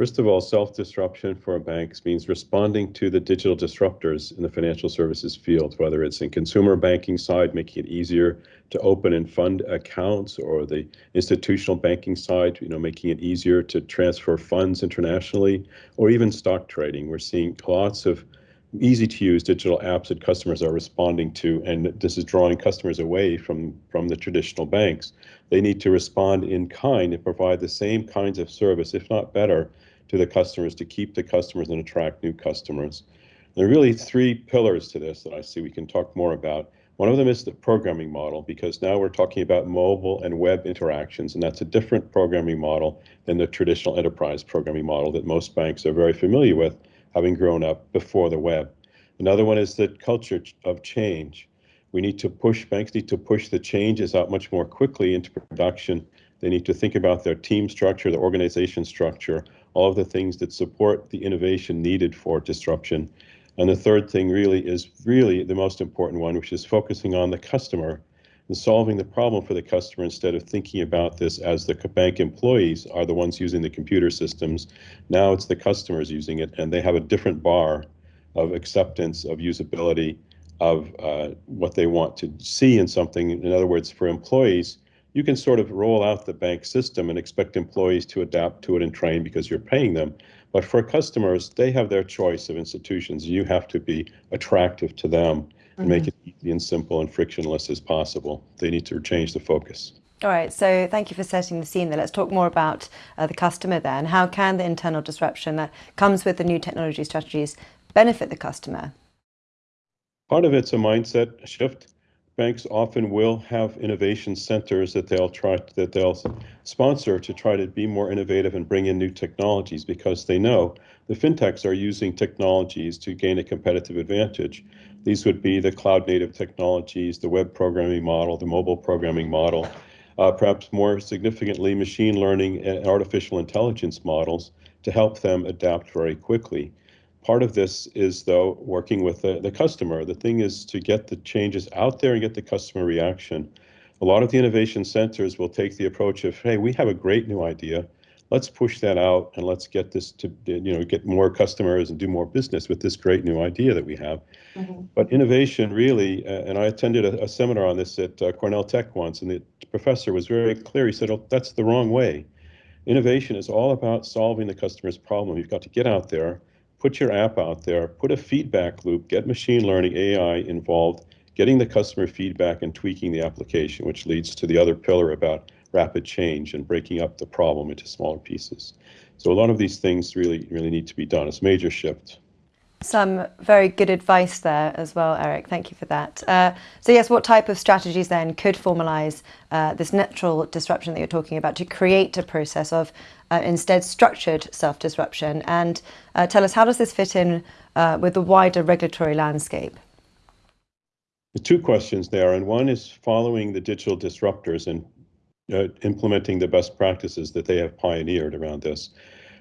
First of all, self-disruption for banks means responding to the digital disruptors in the financial services field, whether it's in consumer banking side, making it easier to open and fund accounts, or the institutional banking side, you know, making it easier to transfer funds internationally, or even stock trading. We're seeing lots of easy to use digital apps that customers are responding to, and this is drawing customers away from, from the traditional banks. They need to respond in kind and provide the same kinds of service, if not better, to the customers to keep the customers and attract new customers. There are really three pillars to this that I see we can talk more about. One of them is the programming model, because now we're talking about mobile and web interactions, and that's a different programming model than the traditional enterprise programming model that most banks are very familiar with, having grown up before the web. Another one is the culture of change. We need to push, banks need to push the changes out much more quickly into production. They need to think about their team structure, their organization structure, all of the things that support the innovation needed for disruption. And the third thing really is really the most important one, which is focusing on the customer and solving the problem for the customer instead of thinking about this as the bank employees are the ones using the computer systems. Now it's the customers using it, and they have a different bar of acceptance, of usability, of uh, what they want to see in something. In other words, for employees, you can sort of roll out the bank system and expect employees to adapt to it and train because you're paying them. But for customers, they have their choice of institutions. You have to be attractive to them mm -hmm. make it easy and simple and frictionless as possible. They need to change the focus. All right, so thank you for setting the scene there. Let's talk more about uh, the customer then. How can the internal disruption that comes with the new technology strategies benefit the customer? Part of it's a mindset shift banks often will have innovation centers that they'll try that they'll sponsor to try to be more innovative and bring in new technologies because they know the fintechs are using technologies to gain a competitive advantage. These would be the cloud native technologies, the web programming model, the mobile programming model, uh, perhaps more significantly, machine learning and artificial intelligence models to help them adapt very quickly. Part of this is, though, working with the, the customer. The thing is to get the changes out there and get the customer reaction. A lot of the innovation centers will take the approach of, hey, we have a great new idea. Let's push that out and let's get this to, you know, get more customers and do more business with this great new idea that we have. Mm -hmm. But innovation really, uh, and I attended a, a, seminar on this at uh, Cornell Tech once, and the professor was very clear. He said, oh, that's the wrong way. Innovation is all about solving the customer's problem. You've got to get out there put your app out there, put a feedback loop, get machine learning, AI involved, getting the customer feedback and tweaking the application, which leads to the other pillar about rapid change and breaking up the problem into smaller pieces. So a lot of these things really, really need to be done. It's a major shift. Some very good advice there as well, Eric. Thank you for that. Uh, so yes, what type of strategies then could formalise uh, this natural disruption that you're talking about to create a process of uh, instead structured self-disruption? And uh, tell us, how does this fit in uh, with the wider regulatory landscape? The two questions there, and one is following the digital disruptors and uh, implementing the best practices that they have pioneered around this.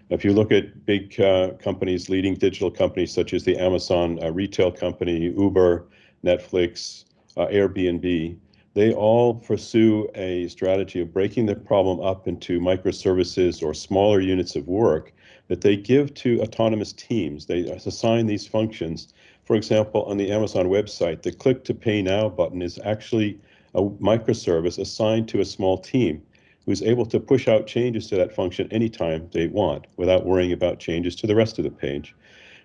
If you look at big uh, companies, leading digital companies such as the Amazon uh, retail company, Uber, Netflix, uh, Airbnb, they all pursue a strategy of breaking the problem up into microservices or smaller units of work that they give to autonomous teams. They assign these functions. For example, on the Amazon website, the click to pay now button is actually a microservice assigned to a small team who's able to push out changes to that function anytime they want without worrying about changes to the rest of the page.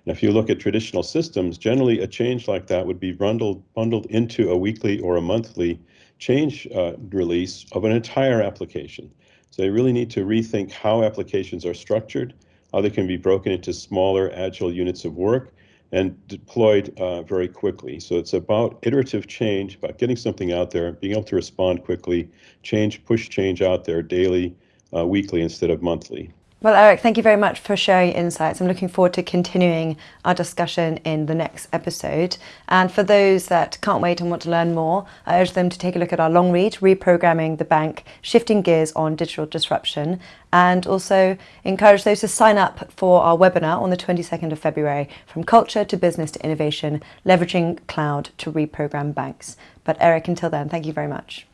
And if you look at traditional systems, generally a change like that would be bundled, bundled into a weekly or a monthly change uh, release of an entire application. So they really need to rethink how applications are structured, how they can be broken into smaller agile units of work, and deployed uh, very quickly. So it's about iterative change, about getting something out there, being able to respond quickly, change, push change out there daily, uh, weekly instead of monthly. Well, Eric, thank you very much for sharing insights. I'm looking forward to continuing our discussion in the next episode. And for those that can't wait and want to learn more, I urge them to take a look at our long read, Reprogramming the Bank, Shifting Gears on Digital Disruption, and also encourage those to sign up for our webinar on the 22nd of February, From Culture to Business to Innovation, Leveraging Cloud to Reprogram Banks. But Eric, until then, thank you very much.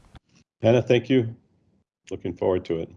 Anna, thank you. Looking forward to it.